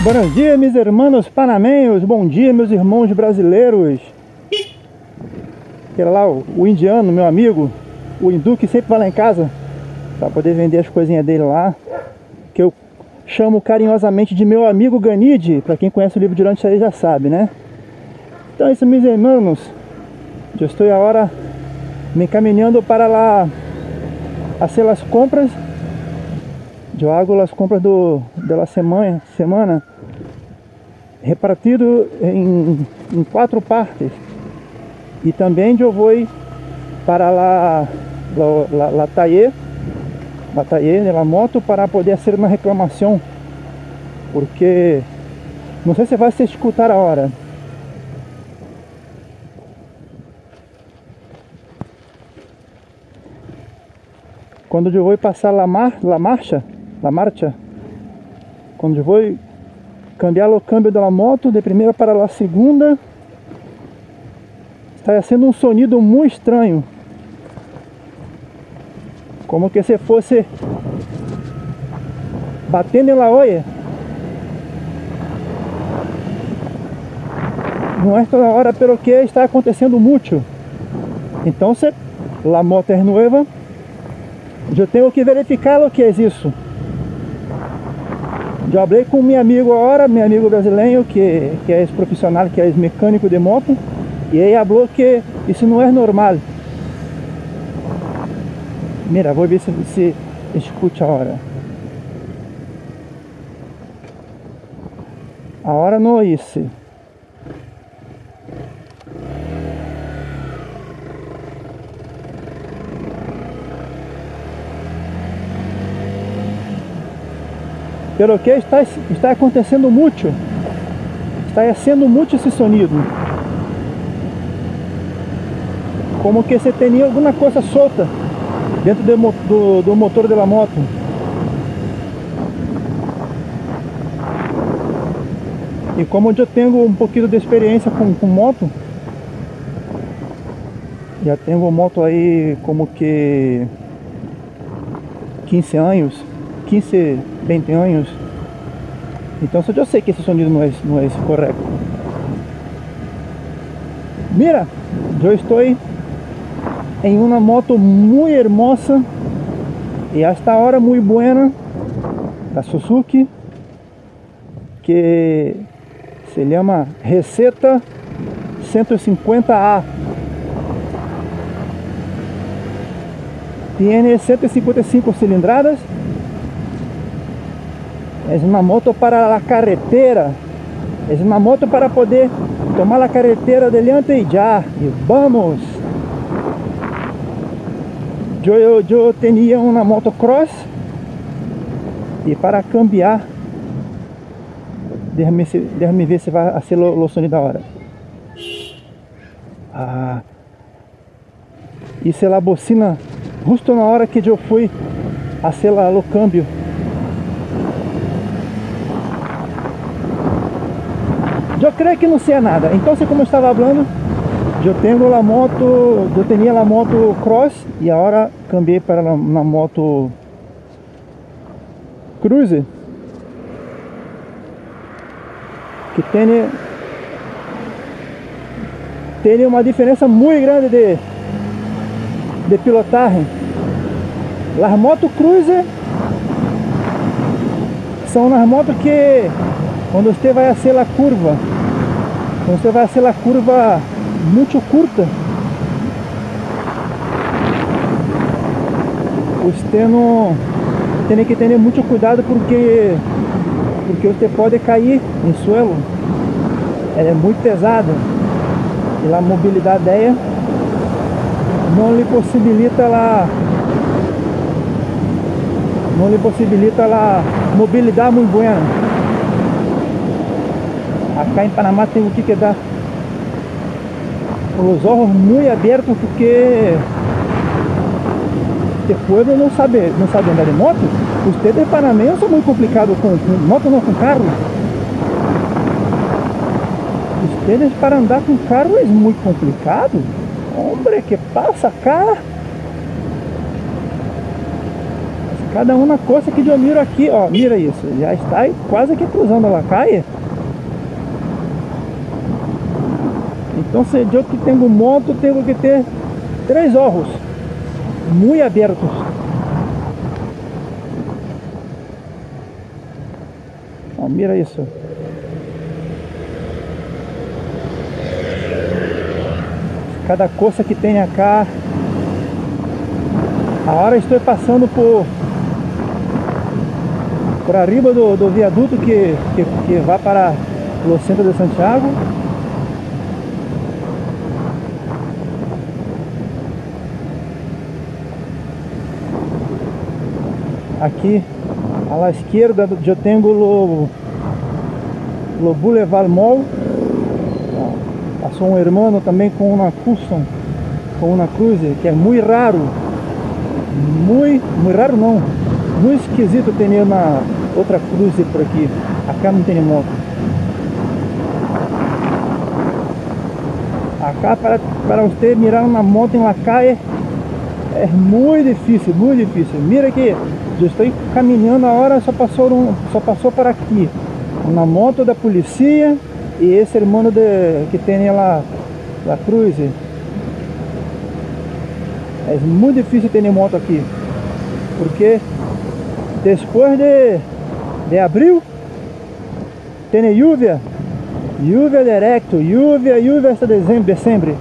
Bom dia, meus irmãos panamenhos. Bom dia, meus irmãos brasileiros. Aquele lá, o, o indiano, meu amigo, o hindu que sempre vai lá em casa para poder vender as coisinhas dele lá. Que eu chamo carinhosamente de meu amigo Ganide. Para quem conhece o livro de Dante aí já sabe, né? Então é isso, meus irmãos. Eu estou agora me encaminhando para lá fazer as compras. Eu hago as compras do, da semana, semana repartido em, em quatro partes. E também eu vou para lá, la, la, la taller, la taller la moto para poder fazer uma reclamação. Porque não sei se vai se escutar a hora. Quando eu vou passar la, mar, la marcha, la marcha, quando eu vou cambiar o câmbio da moto de primeira para a segunda está sendo um sonido muito estranho. Como que se fosse batendo em la olla não é toda hora pelo que está acontecendo muito. Então se a moto é nova eu tenho que verificar o que é isso já falei com meu amigo agora, meu amigo brasileiro, que, que é profissional, que é mecânico de moto, e ele falou que isso não é normal. Mira, vou ver se você escute a hora. A hora não é isso. Pelo que está, está acontecendo muito. Está sendo muito esse sonido. Como que você tinha alguma coisa solta dentro do, do, do motor da moto. E como eu tenho um pouquinho de experiência com, com moto, já tenho moto aí como que 15 anos, 15, 20 anos. Então eu sei que esse sonido não é, não é correto. Mira, eu estou em uma moto muito hermosa e hasta ahora muito buena da Suzuki que se chama Receta 150A tem 155 cilindradas é uma moto para a carretera. É uma moto para poder tomar a carretera delante e já. E vamos! Eu, eu, eu tinha uma moto cross e para cambiar deixa-me deixa ver se vai ser o som da hora ah, isso é a bocina justo na hora que eu fui a o câmbio creio que não sei nada. Então, como eu estava falando, eu tenho a moto, eu tinha a moto cross e agora cambiei para uma moto cruiser que tem tem uma diferença muito grande de de pilotagem. As motos cruiser são as motos que quando você vai fazer a curva você vai fazer a curva muito curta. Você não tem que ter muito cuidado porque porque você pode cair em suelo. Ela é muito pesada. E a mobilidade dela não lhe possibilita lá não lhe possibilita a mobilidade muito boa Acá em Panamá tem o que que dá os olhos muito abertos porque o pueblo não sabe, não sabe andar de moto. Os de Panamá são muito complicados com, com moto, não com carro. Ustedes para andar com carro é muito complicado. Hombre, que passa cá? Cada uma coisa que eu miro aqui, ó, mira isso, já está quase que cruzando a calle. Então se eu que tenho moto, tenho que ter três olhos muito abertos. Ó, mira isso. Cada coisa que tem acá. Agora estou passando por por arriba do, do viaduto que, que, que vai para o centro de Santiago. Aqui à esquerda eu tenho o, o Boulevard Mall. Passou um irmão também com uma custom, com uma cruze, que é muito raro. Muito, muito raro não. Muito esquisito ter uma outra cruze por aqui. Acá não tem moto. Acá para, para você mirar uma moto em la calle é muito difícil, muito difícil. Mira aqui, eu estou caminhando a hora, só passou, um, só passou para aqui. Uma moto da polícia e esse irmão de, que tem lá a cruz. É muito difícil ter moto aqui. Porque depois de, de abril tem lluvia. Lluvia direto, lluvia, lluvia hasta dezembro, dezembro.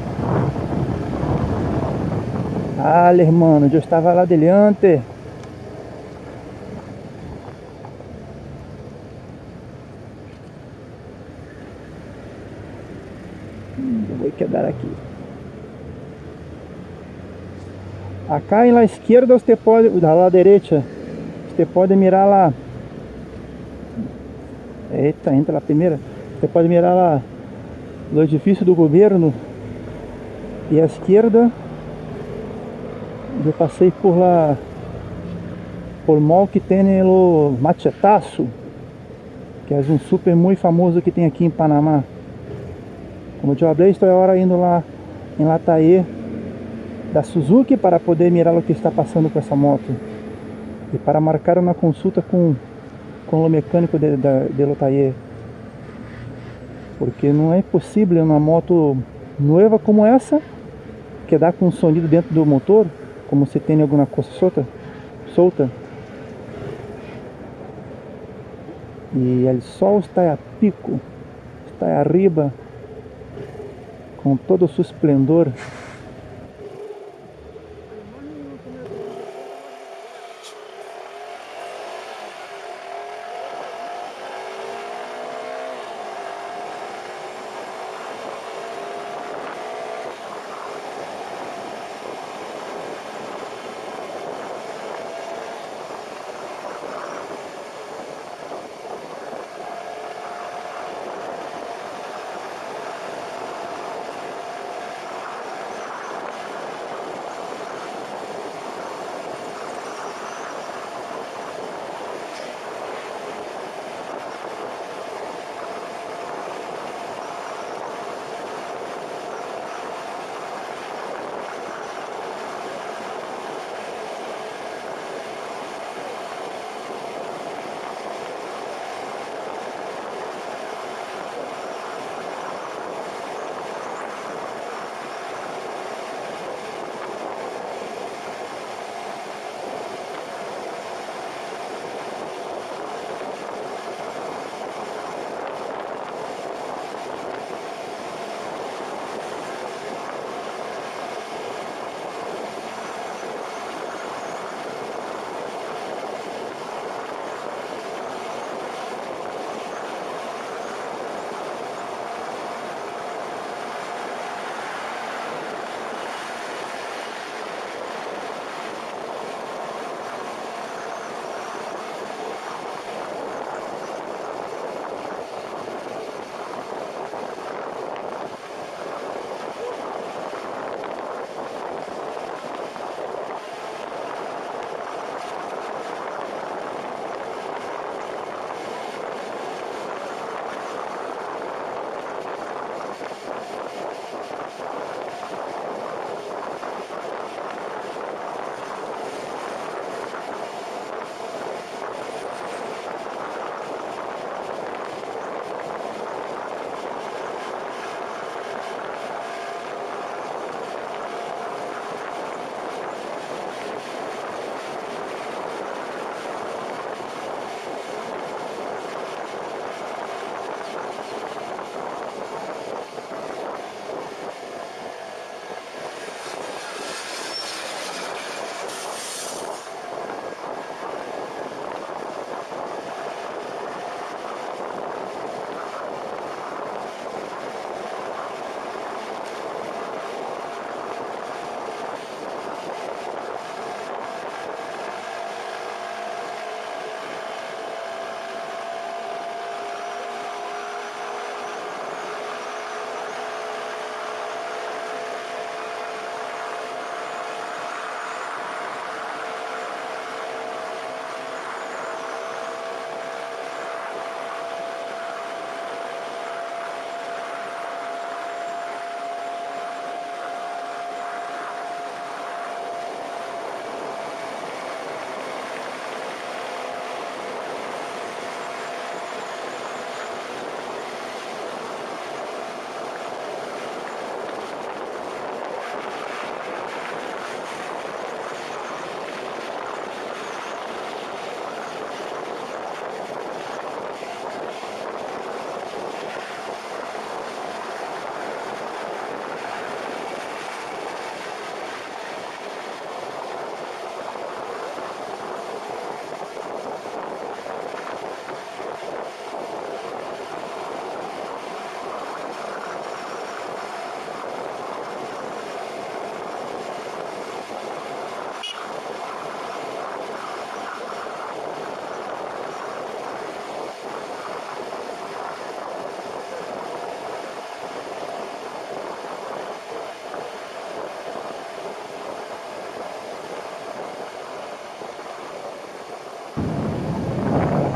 Ah, hermano, eu estava lá adiante. vou quedar aqui. Acá em la esquerda você pode, da la direita, você pode mirar lá. Eita, entra lá primeira. Você pode mirar lá no edifício do governo. E à esquerda eu passei por lá por mall que tem o Machetaço, que é um super muito famoso que tem aqui em Panamá. Como eu falei, estou agora indo lá em Lataê da Suzuki para poder mirar o que está passando com essa moto. E para marcar uma consulta com, com o mecânico de, de, de porque não é possível uma moto nova como essa que dá com um sonido dentro do motor como se tem alguma coisa solta solta. E o sol está a pico está arriba com todo o seu esplendor.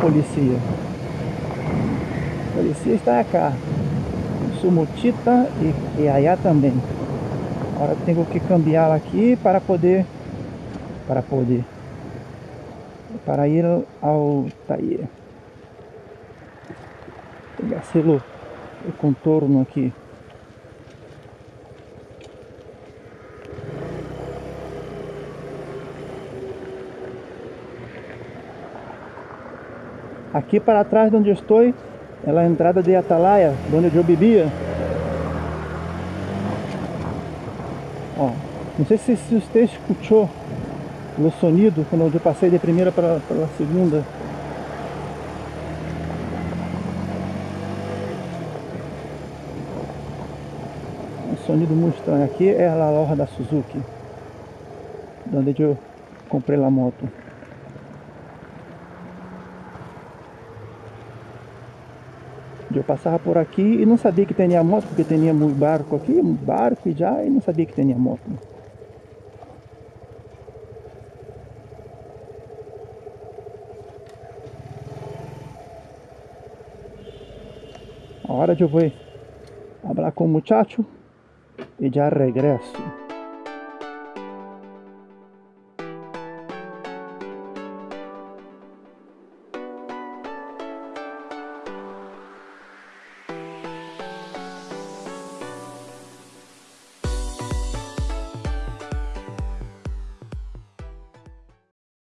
Policía. A policía está acá. Su mochita e, e allá também. Agora tenho que cambiar aqui para poder para poder para ir ao taller. Pegar o contorno aqui. Aqui para trás de onde estou é a entrada de Atalaia, onde eu bebia. Ó, não sei se, se você escutou o sonido quando eu passei de primeira para, para a segunda. Um sonido muito estranho. Aqui é a loja da Suzuki, onde eu comprei a moto. Eu passava por aqui e não sabia que tinha moto, porque tinha muito barco aqui, barco e já, e não sabia que tinha moto. Agora eu vou falar com o muchacho e já regresso.